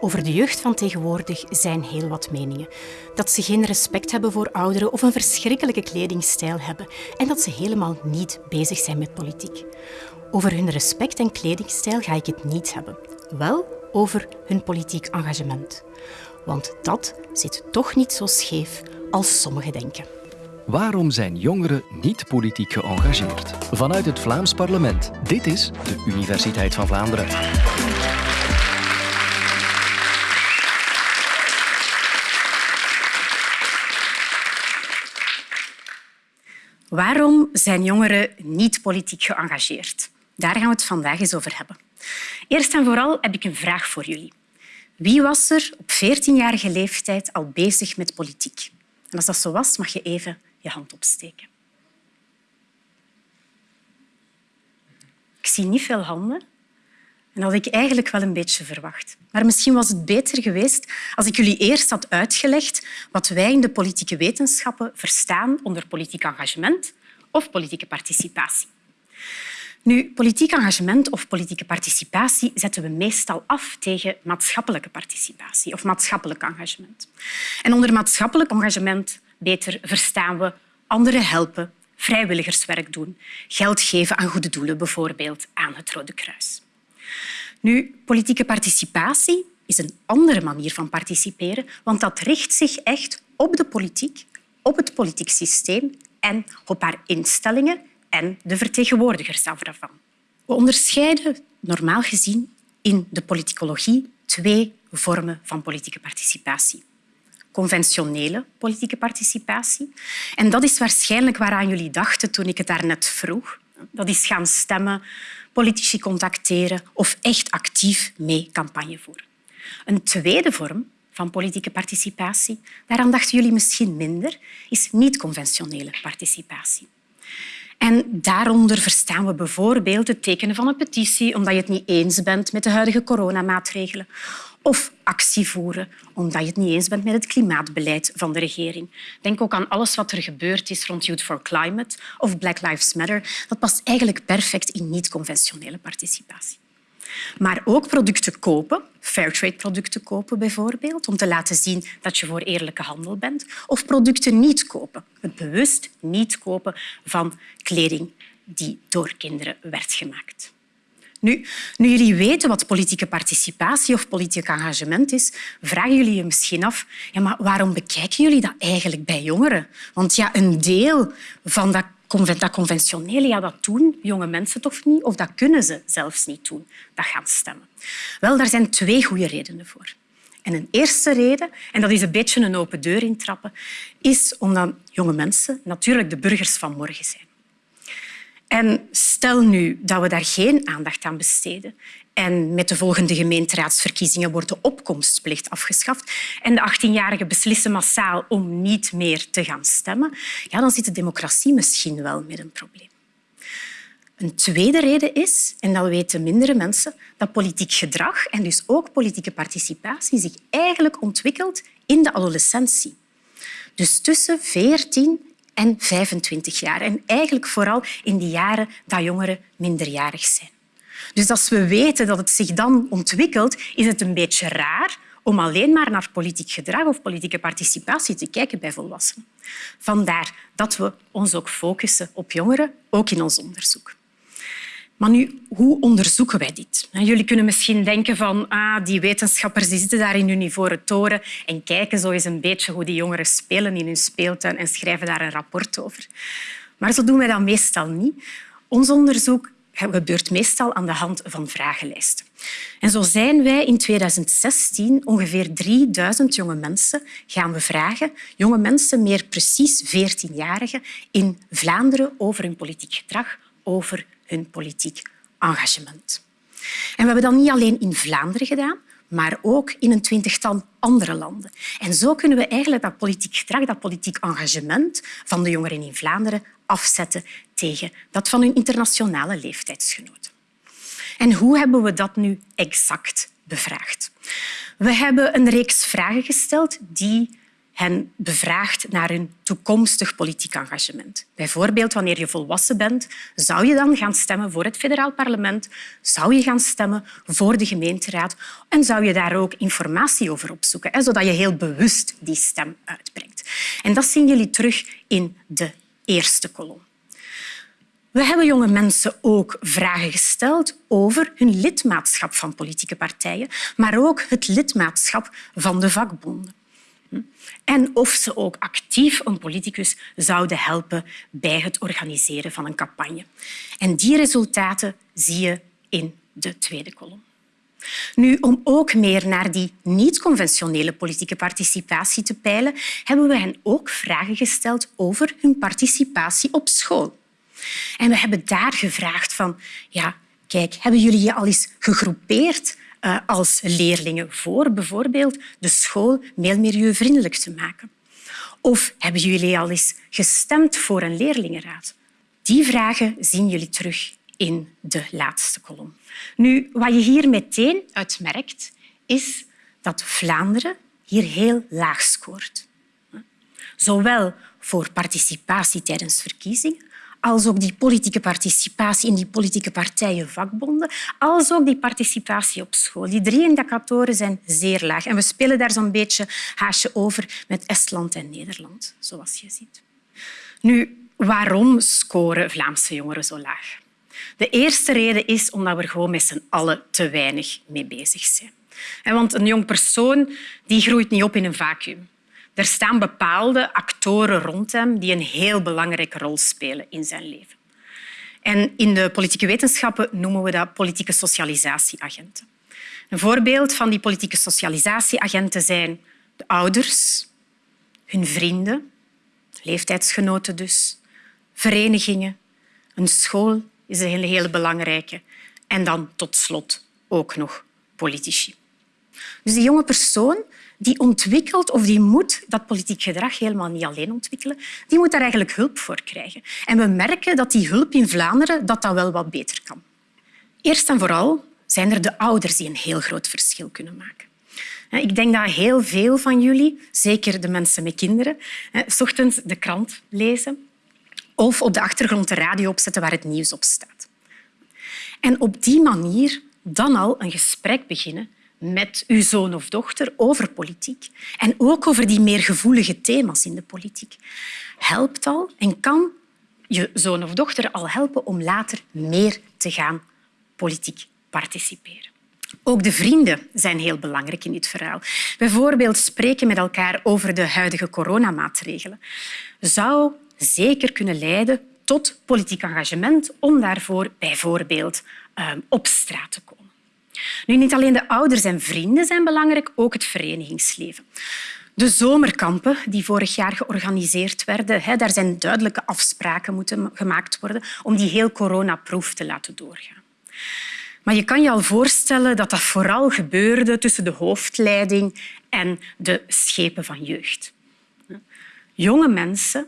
Over de jeugd van tegenwoordig zijn heel wat meningen. Dat ze geen respect hebben voor ouderen of een verschrikkelijke kledingstijl hebben en dat ze helemaal niet bezig zijn met politiek. Over hun respect en kledingstijl ga ik het niet hebben. Wel over hun politiek engagement. Want dat zit toch niet zo scheef als sommigen denken. Waarom zijn jongeren niet politiek geëngageerd? Vanuit het Vlaams parlement. Dit is de Universiteit van Vlaanderen. Waarom zijn jongeren niet politiek geëngageerd? Daar gaan we het vandaag eens over hebben. Eerst en vooral heb ik een vraag voor jullie. Wie was er op 14-jarige leeftijd al bezig met politiek? En als dat zo was, mag je even je hand opsteken. Ik zie niet veel handen. En dat had ik eigenlijk wel een beetje verwacht. Maar misschien was het beter geweest als ik jullie eerst had uitgelegd wat wij in de politieke wetenschappen verstaan onder politiek engagement of politieke participatie. Nu, politiek engagement of politieke participatie zetten we meestal af tegen maatschappelijke participatie of maatschappelijk engagement. En onder maatschappelijk engagement beter verstaan we anderen helpen, vrijwilligerswerk doen, geld geven aan goede doelen, bijvoorbeeld aan het Rode Kruis. Nu, politieke participatie is een andere manier van participeren, want dat richt zich echt op de politiek, op het politiek systeem en op haar instellingen en de vertegenwoordigers daarvan. We onderscheiden normaal gezien in de politicologie twee vormen van politieke participatie. Conventionele politieke participatie. En dat is waarschijnlijk waaraan jullie dachten toen ik het daarnet vroeg. Dat is gaan stemmen, politici contacteren of echt actief mee campagne voeren. Een tweede vorm van politieke participatie, daaraan dachten jullie misschien minder, is niet-conventionele participatie. En daaronder verstaan we bijvoorbeeld het tekenen van een petitie omdat je het niet eens bent met de huidige coronamaatregelen. Of actie voeren omdat je het niet eens bent met het klimaatbeleid van de regering. Denk ook aan alles wat er gebeurd is rond Youth for Climate of Black Lives Matter. Dat past eigenlijk perfect in niet-conventionele participatie. Maar ook producten kopen, fairtrade-producten kopen bijvoorbeeld, om te laten zien dat je voor eerlijke handel bent. Of producten niet kopen, het bewust niet kopen van kleding die door kinderen werd gemaakt. Nu, nu jullie weten wat politieke participatie of politiek engagement is, vragen jullie je misschien af ja, maar waarom bekijken jullie dat eigenlijk bij jongeren? Want ja, een deel van dat dat conventionele, ja, dat doen jonge mensen toch niet, of dat kunnen ze zelfs niet doen, dat gaan stemmen. Wel, daar zijn twee goede redenen voor. En een eerste reden, en dat is een beetje een open deur intrappen, is omdat jonge mensen natuurlijk de burgers van morgen zijn. En stel nu dat we daar geen aandacht aan besteden en met de volgende gemeenteraadsverkiezingen wordt de opkomstplicht afgeschaft en de 18-jarigen beslissen massaal om niet meer te gaan stemmen, ja, dan zit de democratie misschien wel met een probleem. Een tweede reden is, en dat weten mindere mensen, dat politiek gedrag en dus ook politieke participatie zich eigenlijk ontwikkelt in de adolescentie. Dus tussen 14 en 25 jaar. En eigenlijk vooral in die jaren dat jongeren minderjarig zijn. Dus als we weten dat het zich dan ontwikkelt, is het een beetje raar om alleen maar naar politiek gedrag of politieke participatie te kijken bij volwassenen. Vandaar dat we ons ook focussen op jongeren, ook in ons onderzoek. Maar nu, hoe onderzoeken wij dit? Jullie kunnen misschien denken van ah, die wetenschappers die zitten daar in hun ivoren toren en kijken zo eens een beetje hoe die jongeren spelen in hun speeltuin en schrijven daar een rapport over. Maar zo doen wij dat meestal niet. Ons onderzoek gebeurt meestal aan de hand van vragenlijsten. En zo zijn wij in 2016 ongeveer 3000 jonge mensen gaan bevragen, jonge mensen, meer precies 14-jarigen, in Vlaanderen over hun politiek gedrag, over hun politiek engagement. En we hebben dat niet alleen in Vlaanderen gedaan, maar ook in een twintigtal andere landen. En zo kunnen we eigenlijk dat politiek gedrag, dat politiek engagement van de jongeren in Vlaanderen afzetten tegen dat van hun internationale leeftijdsgenoten. En hoe hebben we dat nu exact bevraagd? We hebben een reeks vragen gesteld die hen bevraagt naar hun toekomstig politiek engagement. Bijvoorbeeld, wanneer je volwassen bent, zou je dan gaan stemmen voor het federaal parlement, zou je gaan stemmen voor de gemeenteraad en zou je daar ook informatie over opzoeken, zodat je heel bewust die stem uitbrengt. En dat zien jullie terug in de eerste kolom. We hebben jonge mensen ook vragen gesteld over hun lidmaatschap van politieke partijen, maar ook het lidmaatschap van de vakbonden. En of ze ook actief een politicus zouden helpen bij het organiseren van een campagne. En die resultaten zie je in de tweede kolom. Nu, om ook meer naar die niet-conventionele politieke participatie te peilen, hebben we hen ook vragen gesteld over hun participatie op school. En we hebben daar gevraagd van, ja, kijk, hebben jullie je al eens gegroepeerd uh, als leerlingen voor bijvoorbeeld de school meer milieuvriendelijk te maken? Of hebben jullie al eens gestemd voor een leerlingenraad? Die vragen zien jullie terug in de laatste kolom. Nu, wat je hier meteen uit merkt, is dat Vlaanderen hier heel laag scoort. Zowel voor participatie tijdens verkiezingen als ook die politieke participatie in die politieke partijen, vakbonden, als ook die participatie op school. Die drie indicatoren zijn zeer laag. En we spelen daar zo'n beetje haasje over met Estland en Nederland, zoals je ziet. Nu, waarom scoren Vlaamse jongeren zo laag? De eerste reden is omdat we er gewoon met z'n allen te weinig mee bezig zijn. Want een jong persoon die groeit niet op in een vacuüm. Er staan bepaalde actoren rond hem die een heel belangrijke rol spelen in zijn leven. En in de politieke wetenschappen noemen we dat politieke socialisatieagenten. Een voorbeeld van die politieke socialisatieagenten zijn de ouders, hun vrienden, leeftijdsgenoten dus, verenigingen, een school is een hele belangrijke en dan tot slot ook nog politici. Dus die jonge persoon die ontwikkelt of die moet dat politiek gedrag helemaal niet alleen ontwikkelen. Die moet daar eigenlijk hulp voor krijgen. En we merken dat die hulp in Vlaanderen dat dat wel wat beter kan. Eerst en vooral zijn er de ouders die een heel groot verschil kunnen maken. Ik denk dat heel veel van jullie, zeker de mensen met kinderen, s ochtends de krant lezen of op de achtergrond de radio opzetten waar het nieuws op staat. En op die manier dan al een gesprek beginnen met uw zoon of dochter over politiek en ook over die meer gevoelige thema's in de politiek. Helpt al en kan je zoon of dochter al helpen om later meer te gaan politiek participeren. Ook de vrienden zijn heel belangrijk in dit verhaal. Bijvoorbeeld spreken met elkaar over de huidige coronamaatregelen zou zeker kunnen leiden tot politiek engagement om daarvoor bijvoorbeeld ehm, op straat te komen. Nu, niet alleen de ouders en vrienden zijn belangrijk, ook het verenigingsleven. De zomerkampen die vorig jaar georganiseerd werden, daar zijn duidelijke afspraken moeten gemaakt worden om die heel coronaproof te laten doorgaan. Maar je kan je al voorstellen dat dat vooral gebeurde tussen de hoofdleiding en de schepen van jeugd. Jonge mensen,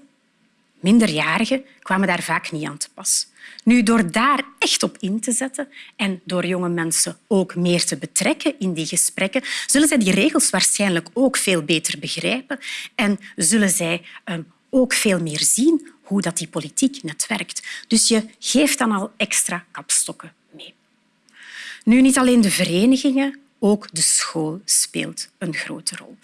minderjarigen, kwamen daar vaak niet aan te pas. Nu, door daar echt op in te zetten en door jonge mensen ook meer te betrekken in die gesprekken, zullen zij die regels waarschijnlijk ook veel beter begrijpen en zullen zij ehm, ook veel meer zien hoe dat die politiek net werkt. Dus je geeft dan al extra kapstokken mee. Nu, niet alleen de verenigingen, ook de school speelt een grote rol.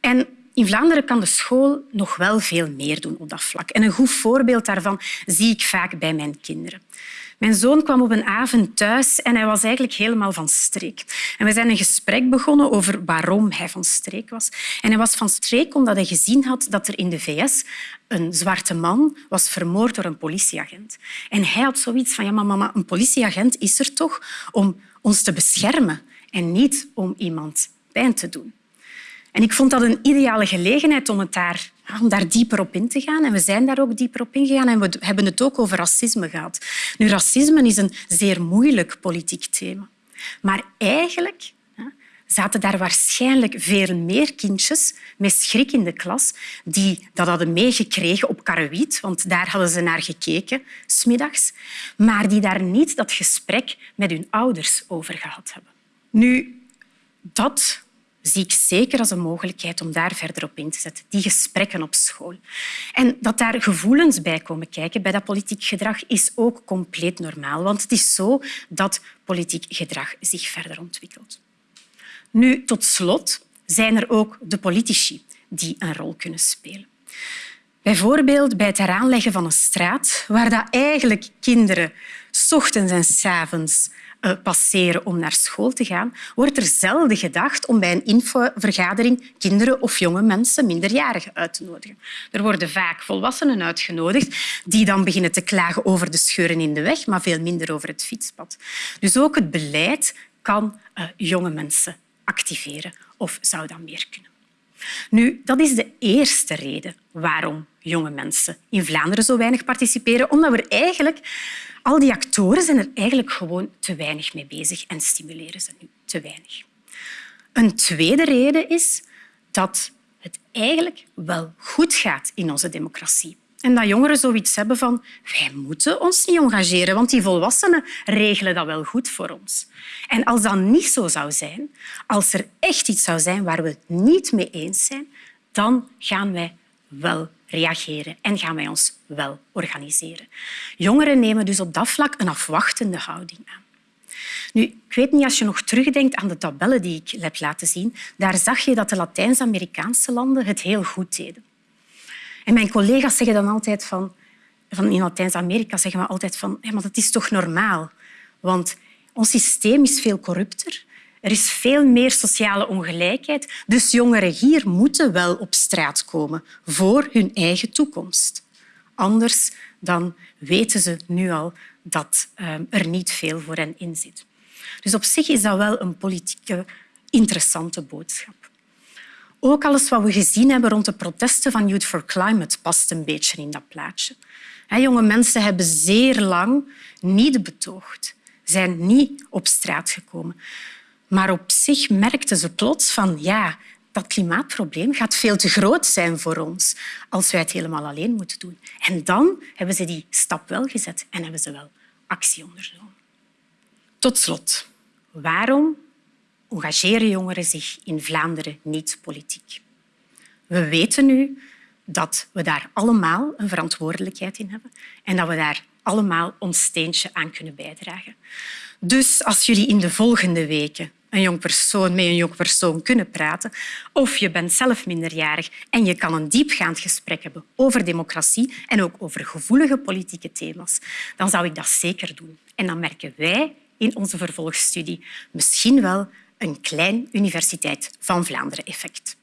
En in Vlaanderen kan de school nog wel veel meer doen op dat vlak. En een goed voorbeeld daarvan zie ik vaak bij mijn kinderen. Mijn zoon kwam op een avond thuis en hij was eigenlijk helemaal van streek. En we zijn een gesprek begonnen over waarom hij van streek was. En hij was van streek omdat hij gezien had dat er in de VS een zwarte man was vermoord door een politieagent. En hij had zoiets van, ja, maar mama, een politieagent is er toch om ons te beschermen en niet om iemand pijn te doen. En ik vond dat een ideale gelegenheid om, het daar, om daar dieper op in te gaan. En we zijn daar ook dieper op ingegaan en we hebben het ook over racisme gehad. Nu, racisme is een zeer moeilijk politiek thema. Maar eigenlijk zaten daar waarschijnlijk veel meer kindjes met schrik in de klas die dat hadden meegekregen op Karawiet, want daar hadden ze naar gekeken, smiddags, maar die daar niet dat gesprek met hun ouders over gehad hebben. Nu, dat zie ik zeker als een mogelijkheid om daar verder op in te zetten. Die gesprekken op school. En dat daar gevoelens bij komen kijken bij dat politiek gedrag is ook compleet normaal. Want het is zo dat politiek gedrag zich verder ontwikkelt. Nu, tot slot zijn er ook de politici die een rol kunnen spelen. Bijvoorbeeld bij het heraanleggen van een straat waar dat eigenlijk kinderen ochtends en s avonds passeren om naar school te gaan, wordt er zelden gedacht om bij een infovergadering kinderen of jonge mensen, minderjarigen, uit te nodigen. Er worden vaak volwassenen uitgenodigd die dan beginnen te klagen over de scheuren in de weg, maar veel minder over het fietspad. Dus ook het beleid kan uh, jonge mensen activeren of zou dat meer kunnen. Nu, dat is de eerste reden waarom jonge mensen in Vlaanderen zo weinig participeren, omdat we eigenlijk al die actoren zijn er eigenlijk gewoon te weinig mee bezig en stimuleren ze nu te weinig. Een tweede reden is dat het eigenlijk wel goed gaat in onze democratie. En dat jongeren zoiets hebben van wij moeten ons niet engageren, want die volwassenen regelen dat wel goed voor ons. En als dat niet zo zou zijn, als er echt iets zou zijn waar we het niet mee eens zijn, dan gaan wij wel reageren en gaan wij ons wel organiseren. Jongeren nemen dus op dat vlak een afwachtende houding aan. Nu, ik weet niet, als je nog terugdenkt aan de tabellen die ik heb laten zien, daar zag je dat de Latijns-Amerikaanse landen het heel goed deden. En mijn collega's zeggen dan altijd van, van in Latijns-Amerika zeggen we altijd van, ja, maar dat is toch normaal, want ons systeem is veel corrupter. Er is veel meer sociale ongelijkheid, dus jongeren hier moeten wel op straat komen voor hun eigen toekomst. Anders dan weten ze nu al dat ehm, er niet veel voor hen in zit. Dus op zich is dat wel een politieke interessante boodschap. Ook alles wat we gezien hebben rond de protesten van Youth for Climate past een beetje in dat plaatje. Jonge mensen hebben zeer lang niet betoogd, zijn niet op straat gekomen. Maar op zich merkten ze plots van ja, dat klimaatprobleem gaat veel te groot zijn voor ons als wij het helemaal alleen moeten doen. En dan hebben ze die stap wel gezet en hebben ze wel actie ondernomen. Tot slot, waarom engageren jongeren zich in Vlaanderen niet politiek? We weten nu dat we daar allemaal een verantwoordelijkheid in hebben en dat we daar allemaal ons steentje aan kunnen bijdragen. Dus als jullie in de volgende weken een jong persoon met een jong persoon kunnen praten, of je bent zelf minderjarig en je kan een diepgaand gesprek hebben over democratie en ook over gevoelige politieke thema's, dan zou ik dat zeker doen. En dan merken wij in onze vervolgstudie misschien wel een klein Universiteit van Vlaanderen effect.